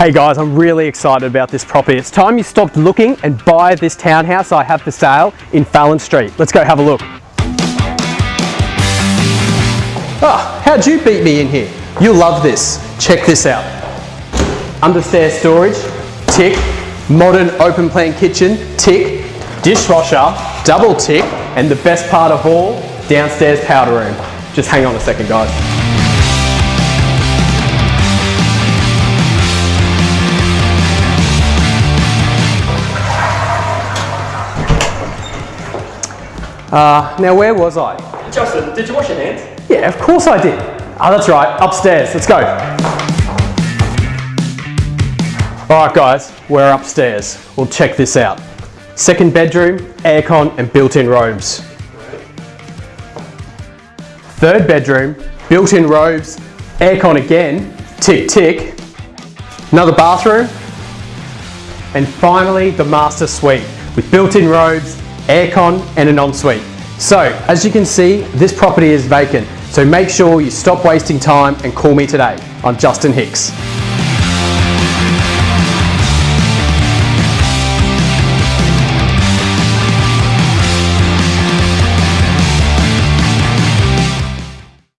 Hey guys, I'm really excited about this property. It's time you stopped looking and buy this townhouse I have for sale in Fallon Street. Let's go have a look. Oh, how'd you beat me in here? You'll love this. Check this out. Understairs storage, tick. Modern open plan kitchen, tick. Dishwasher, double tick. And the best part of all, downstairs powder room. Just hang on a second guys. Uh, now where was I? Justin, did you wash your hands? Yeah, of course I did. Oh, that's right, upstairs. Let's go. All right, guys, we're upstairs. Well, check this out. Second bedroom, aircon and built-in robes. Third bedroom, built-in robes, aircon again, tick tick. Another bathroom. And finally, the master suite with built-in robes, aircon and an ensuite. So, as you can see, this property is vacant. So make sure you stop wasting time and call me today. I'm Justin Hicks.